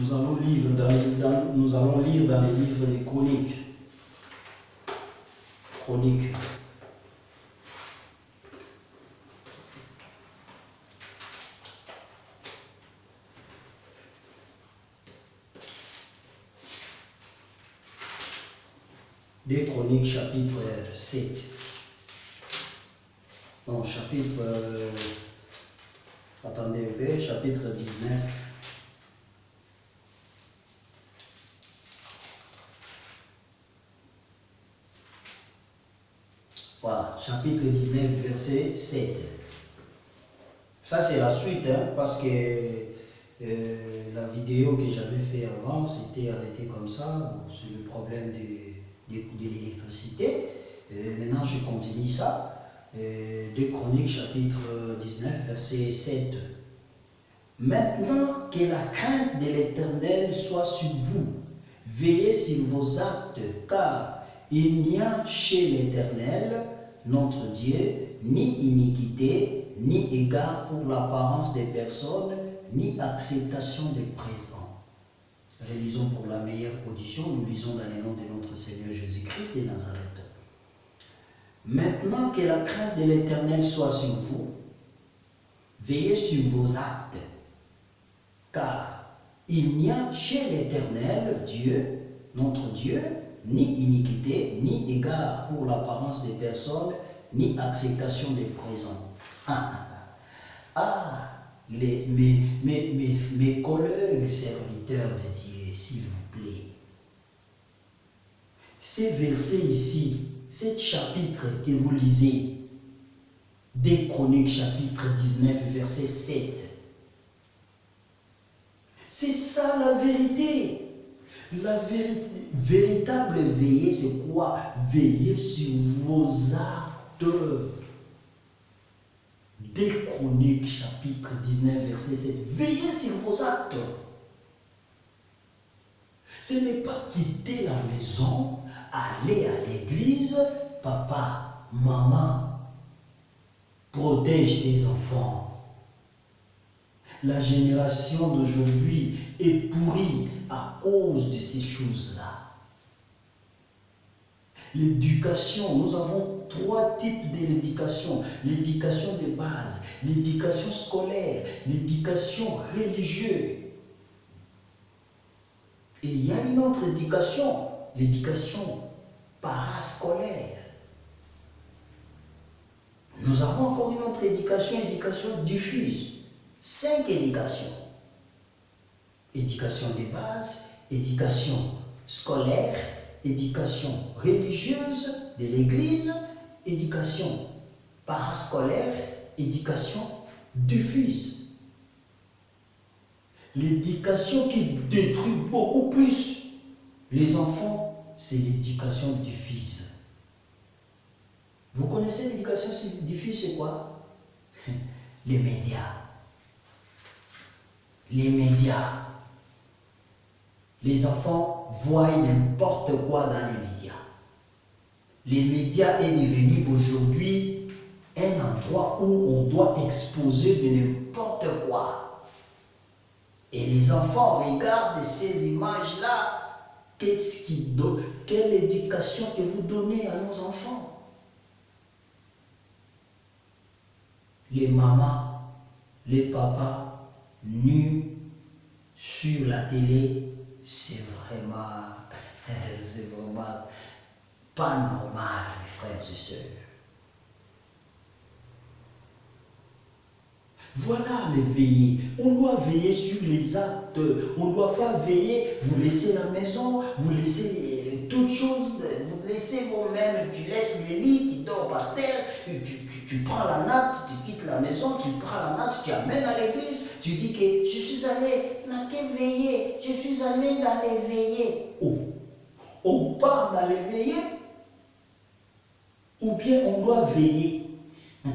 Nous allons, lire dans les, nous allons lire dans les livres des chroniques. Chroniques. Des chroniques chapitre 7. Non, chapitre... euh, attendez un peu, chapitre 19. Voilà, chapitre 19, verset 7. Ça, c'est la suite, hein, parce que euh, la vidéo que j'avais fait avant, c'était arrêté comme ça. Bon, c'est le problème de, de, de l'électricité. Euh, maintenant, je continue ça. Euh, 2 Chroniques, chapitre 19, verset 7. Maintenant que la crainte de l'Éternel soit sur vous, veillez sur vos actes, car il n'y a chez l'Éternel, notre Dieu, ni iniquité, ni égard pour l'apparence des personnes, ni acceptation des présents. Relisons pour la meilleure audition, nous lisons dans le nom de notre Seigneur Jésus-Christ de Nazareth. Maintenant que la crainte de l'Éternel soit sur vous, veillez sur vos actes, car il n'y a chez l'Éternel, Dieu, notre Dieu, ni iniquité, ni égard pour l'apparence des personnes, ni acceptation des présents. Ah, ah, ah. Ah, mes collègues serviteurs de Dieu, s'il vous plaît, ces versets ici, ce chapitre que vous lisez, des Chroniques chapitre 19, verset 7, c'est ça la vérité. La véritable veiller, c'est quoi? Veiller sur vos actes. Des Chroniques, chapitre 19, verset 7. Veillez sur vos actes. Ce n'est pas quitter la maison, aller à l'église, papa, maman, protège tes enfants. La génération d'aujourd'hui est pourrie à cause de ces choses-là. L'éducation, nous avons trois types de l'éducation. L'éducation de base, l'éducation scolaire, l'éducation religieuse. Et il y a une autre éducation, l'éducation parascolaire. Nous avons encore une autre éducation, éducation diffuse. Cinq éducations. Éducation de base, éducation scolaire, éducation religieuse de l'Église, éducation parascolaire, éducation diffuse. L'éducation qui détruit beaucoup plus les enfants, c'est l'éducation diffuse. Vous connaissez l'éducation diffuse, c'est quoi? Les médias. Les médias. Les enfants voient n'importe quoi dans les médias. Les médias est devenu aujourd'hui un endroit où on doit exposer de n'importe quoi. Et les enfants regardent ces images-là. Qu'est-ce qui donne Quelle éducation que vous donnez à nos enfants? Les mamans, les papas, nus sur la télé, c'est vraiment, c'est vraiment pas normal, mes frères et sœurs. Voilà le veiller. On doit veiller sur les actes. On ne doit pas veiller, vous laissez la maison, vous laissez toutes choses, vous laissez vous-même, tu laisses les lits, tu dors par terre, tu, tu, prends la natte, tu quittes la maison, tu prends la natte, tu amènes à l'église, tu dis que je suis allé dans quel veiller, je suis allé dans les veillées. Oh, on part dans les ou bien on doit veiller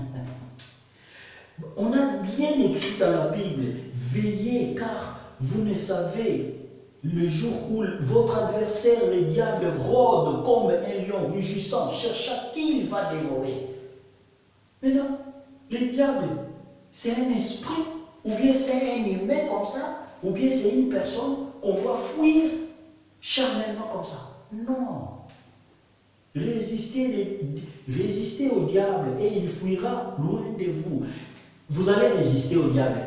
on a bien écrit dans la Bible, veillez car vous ne savez le jour où votre adversaire, le diable, rôde comme un lion rugissant, cherche à qui il va dévorer. Mais non, le diable, c'est un esprit, ou bien c'est un humain comme ça, ou bien c'est une personne, qu'on doit fuir charnellement comme ça. Non. Résistez, résistez au diable et il fuira loin de vous. Vous allez résister au diable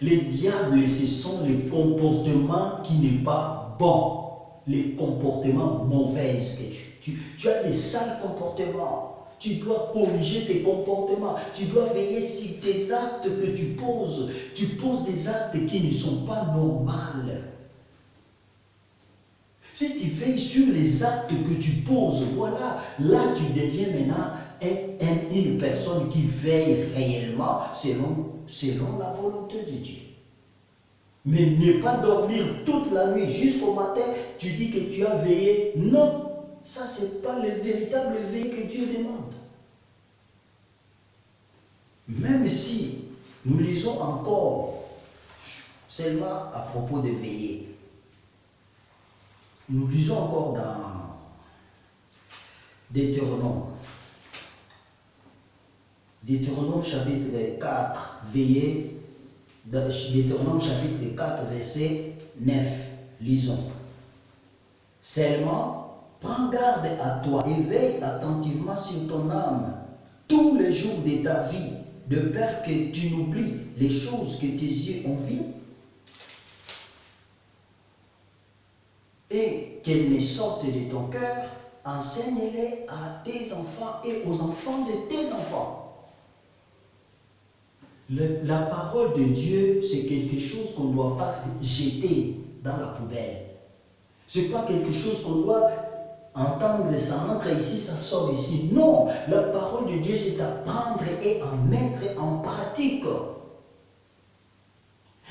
Les diables, ce sont les comportements qui n'est pas bon, les comportements mauvais tu, tu as des sales comportements. Tu dois corriger tes comportements. Tu dois veiller sur tes actes que tu poses. Tu poses des actes qui ne sont pas normaux. Si tu veilles sur les actes que tu poses, voilà, là tu deviens maintenant une personne qui veille réellement selon, selon la volonté de Dieu. Mais ne pas dormir toute la nuit jusqu'au matin, tu dis que tu as veillé. Non, ça c'est pas le véritable veille que Dieu demande. Même si nous lisons encore seulement à propos de veiller, nous lisons encore dans Deutéronome. Deutéronome chapitre 4, veillez. Deutéronome chapitre 4, verset 9. Lisons. Seulement, prends garde à toi et veille attentivement sur ton âme tous les jours de ta vie, de peur que tu n'oublies les choses que tes yeux ont vues et qu'elles ne sortent de ton cœur, enseigne-les à tes enfants et aux enfants de tes enfants. La parole de Dieu, c'est quelque chose qu'on ne doit pas jeter dans la poubelle. Ce n'est pas quelque chose qu'on doit entendre, ça entre ici, ça sort ici. Non, la parole de Dieu, c'est à prendre et à mettre en pratique.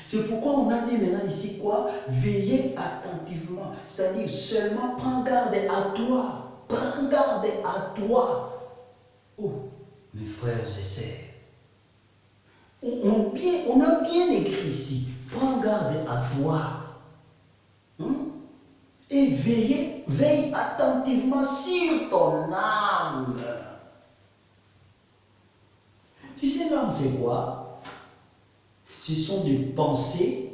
C'est pourquoi on a dit maintenant ici quoi? Veillez attentivement. C'est-à-dire seulement prends garde à toi. Prends garde à toi. Oh, mes frères et sœurs. On, a bien écrit ici. Prends garde à toi. Hein? Et veillez, veille attentivement sur ton âme. Tu sais l'âme c'est quoi? Ce sont des pensées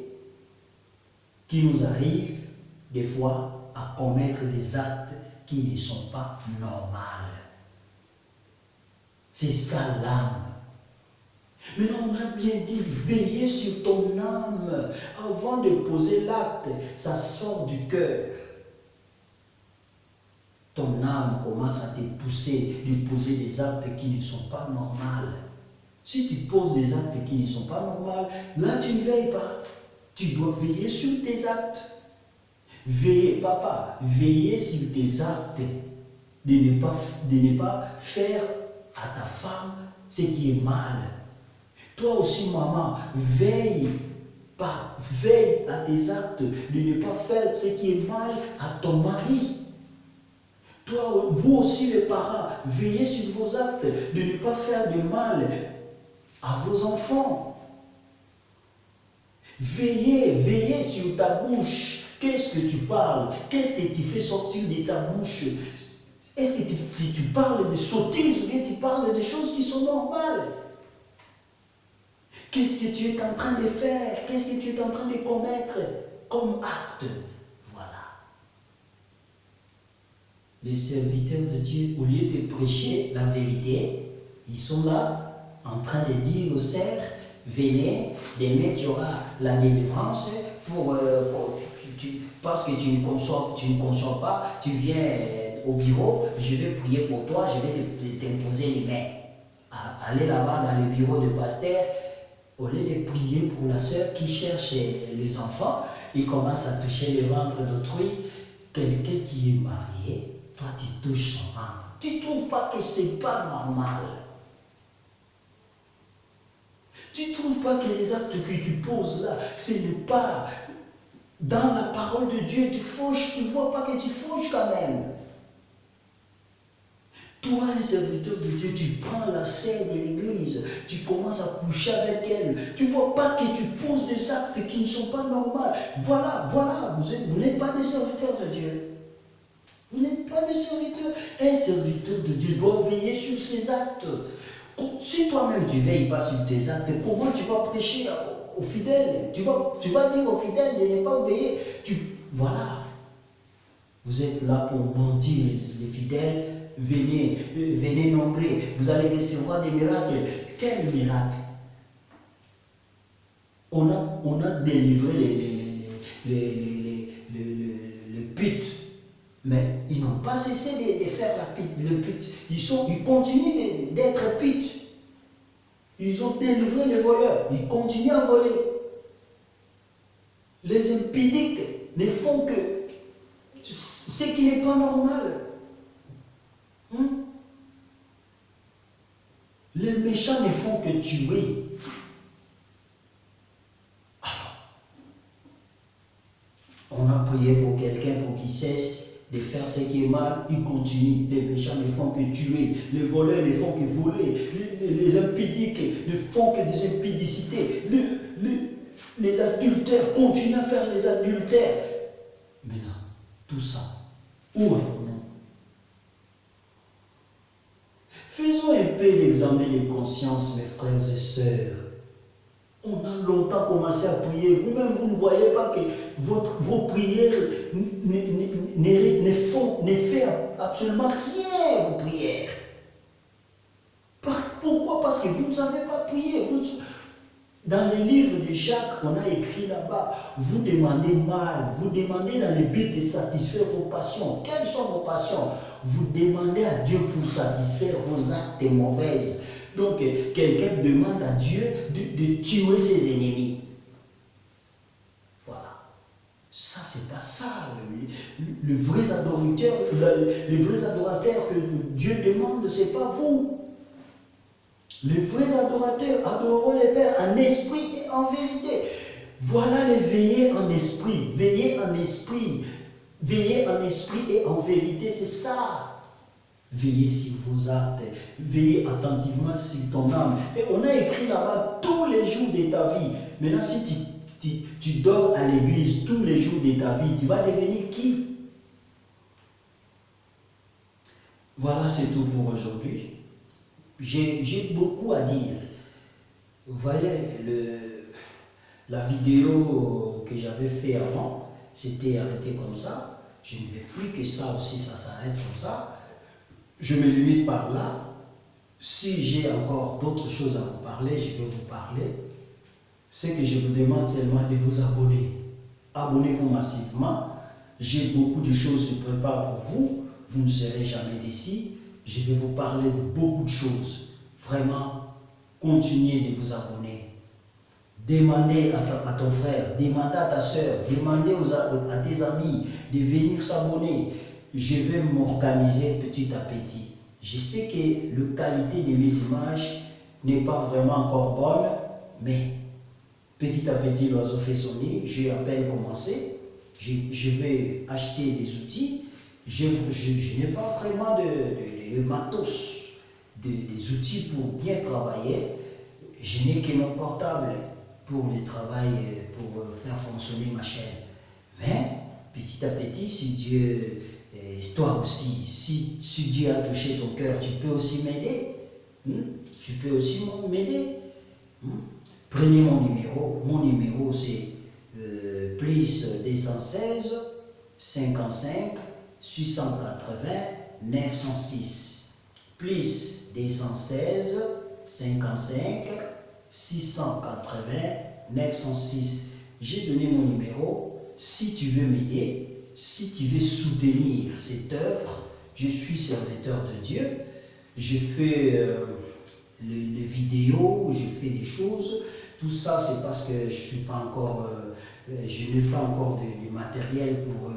qui nous arrivent des fois à commettre des actes qui ne sont pas normaux. C'est ça l'âme. Mais on a bien dit, veillez sur ton âme. Avant de poser l'acte, ça sort du cœur. Ton âme commence à te pousser de poser des actes qui ne sont pas normaux. Si tu poses des actes qui ne sont pas normaux, là tu ne veilles pas. Tu dois veiller sur tes actes. Veillez, papa, veillez sur tes actes. De ne pas, de ne pas faire à ta femme ce qui est mal. Toi aussi, maman, veille, pas, veille à tes actes, de ne pas faire ce qui est mal à ton mari. Toi, vous aussi les parents, veillez sur vos actes, de ne pas faire de mal à vos enfants. Veillez, veillez sur ta bouche. Qu'est-ce que tu parles? Qu'est-ce que tu fais sortir de ta bouche? Est-ce que tu, parles de sottises ou bien tu parles de choses qui sont normales? Qu'est-ce que tu es en train de faire? Qu'est-ce que tu es en train de commettre comme acte? Voilà. Les serviteurs de Dieu, au lieu de prêcher la vérité, ils sont là en train de dire aux serfs, venez, demain tu auras la délivrance pour, euh, parce que tu ne, conçois, tu ne pas, tu viens au bureau, je vais prier pour toi, je vais t'imposer les mains. Aller là-bas dans le bureau de pasteur, au lieu de prier pour la sœur qui cherche les enfants, il commence à toucher le ventre d'autrui. Quelqu'un qui est marié, toi tu touches son ventre. Tu ne trouves pas que ce n'est pas normal tu ne trouves pas que les actes que tu poses là, ce n'est pas dans la parole de Dieu, tu fauches, tu ne vois pas que tu fauches quand même. Toi, un serviteur de Dieu, tu prends la scène de l'église, tu commences à coucher avec elle. Tu ne vois pas que tu poses des actes qui ne sont pas normaux. Voilà, voilà, vous n'êtes pas des serviteurs de Dieu. Vous n'êtes pas des serviteurs. Un serviteur de Dieu doit veiller sur ses actes. Si toi-même tu veilles pas sur tes actes, comment tu vas prêcher aux fidèles? Tu vas, tu vas dire aux fidèles de ne pas veiller. Tu, voilà. Vous êtes là pour mentir, les, fidèles. Venez, venez nombrer. Vous allez recevoir des miracles. Quel miracle? On a, on a délivré les, les, mais ils n'ont pas cessé de, faire la pute, le pute. Ils continuent d'être putes. Ils ont délivré les voleurs. Ils continuent à voler. Les impidiques ne font que ce qui n'est pas normal. Les méchants ne font que tuer. Alors, on a prié pour quelqu'un pour qu'il cesse de faire ce qui est mal, il continue. Les méchants ne font que tuer, les voleurs ne font que voler, les, impidiques ne font que des impidicités, les, adultères continuent à faire les adultères. Maintenant, tout ça, où est-on l'examen de conscience, mes frères et sœurs. On a longtemps commencé à prier. Vous-même, vous ne voyez pas que votre, vos prières ne, font, ne fait absolument rien vos prières. Pourquoi? Parce que vous ne savez pas prier. dans les livres de Jacques, on a écrit là-bas, vous demandez mal, vous demandez dans le but de satisfaire vos passions. Quelles sont vos passions? Vous demandez à Dieu pour satisfaire vos actes mauvaises. Donc, quelqu'un demande à Dieu de, tuer ses ennemis. Voilà. Ça, c'est pas ça. Le, vrai adorateur, que Dieu demande, c'est pas vous. Les vrais adorateurs adoreront les Pères en esprit et en vérité. Voilà les veiller en esprit. Veiller en esprit. Veiller en esprit et en vérité, c'est ça. Veillez sur vos actes, veillez attentivement sur ton âme. Et on a écrit là-bas tous les jours de ta vie. Maintenant, si tu, tu, dors à l'église tous les jours de ta vie, tu vas devenir qui? Voilà, c'est tout pour aujourd'hui. J'ai beaucoup à dire. Vous voyez, le, la vidéo que j'avais fait avant, c'était arrêté comme ça. Je ne veux plus que ça aussi, ça s'arrête comme ça je me limite par là. Si j'ai encore d'autres choses à vous parler, je vais vous parler. Ce que je vous demande seulement de vous abonner. Abonnez-vous massivement. J'ai beaucoup de choses que je prépare pour vous. Vous ne serez jamais d'ici. Je vais vous parler de beaucoup de choses. Vraiment, continuez de vous abonner. Demandez à, ton frère, demandez à ta soeur, demandez à tes amis de venir s'abonner je vais m'organiser petit à petit. Je sais que la qualité de mes images n'est pas vraiment encore bonne, mais petit à petit, l'oiseau fait son nid. J'ai à peine commencé. Je, vais acheter des outils. Je, n'ai pas vraiment de, matos, des outils pour bien travailler. Je n'ai que mon portable pour le travail, pour faire fonctionner ma chaîne. Mais petit à petit, si Dieu toi aussi, si, si, Dieu a touché ton cœur, tu peux aussi m'aider. Hmm? Tu peux aussi m'aider. Hmm? Prenez mon numéro. Mon numéro, c'est euh, plus 216 55 680 906. Plus 216 55 680 906. J'ai donné mon numéro. Si tu veux m'aider, si tu veux soutenir cette œuvre, je suis serviteur de Dieu, je fais euh, les, vidéos, je fais des choses, tout ça c'est parce que je suis pas encore, euh, euh, je n'ai pas encore de, matériel pour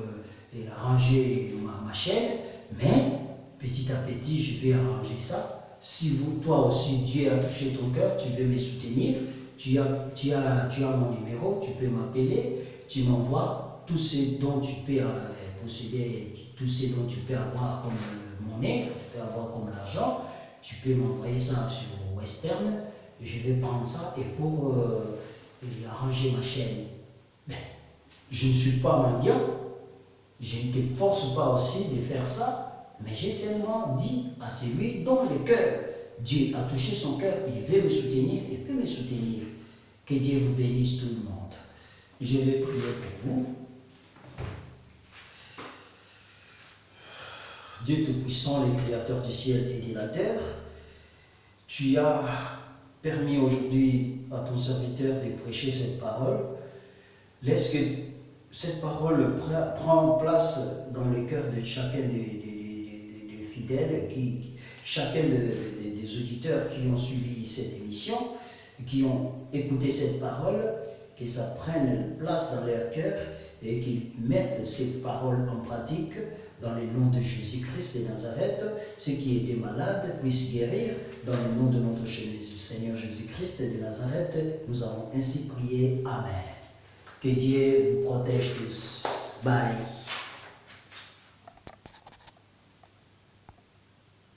arranger ma, chaîne, mais petit à petit je vais arranger ça. Si vous, toi aussi, Dieu a touché ton cœur, tu veux me soutenir, tu as, tu as, mon numéro, tu peux m'appeler, tu m'envoies tout ce dont tu peux euh, posséder, tout ce dont tu peux avoir comme euh, monnaie, tu peux avoir comme l'argent, tu peux m'envoyer ça sur Western, je vais prendre ça et pour euh, arranger ma chaîne. Je ne suis pas mendiant, je ne te force pas aussi de faire ça, mais j'ai seulement dit à celui dont le cœur, Dieu a touché son cœur, il veut me soutenir, il peut me soutenir. Que Dieu vous bénisse tout le monde. Je vais prier pour vous. Dieu Tout-Puissant, le Créateur du ciel et de la terre, tu as permis aujourd'hui à ton serviteur de prêcher cette parole. Laisse que cette parole prenne place dans le cœur de chacun des, fidèles, qui, chacun des auditeurs qui ont suivi cette émission, qui ont écouté cette parole, que ça prenne place dans leur cœur et qu'ils mettent ces paroles en pratique dans le nom de Jésus-Christ de Nazareth. Ceux qui étaient malades puissent guérir dans le nom de notre Seigneur Jésus-Christ de Nazareth. Nous avons ainsi prié. Amen. Que Dieu vous protège tous. Bye.